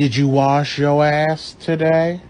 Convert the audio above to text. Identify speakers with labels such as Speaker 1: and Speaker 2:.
Speaker 1: Did you wash your ass today?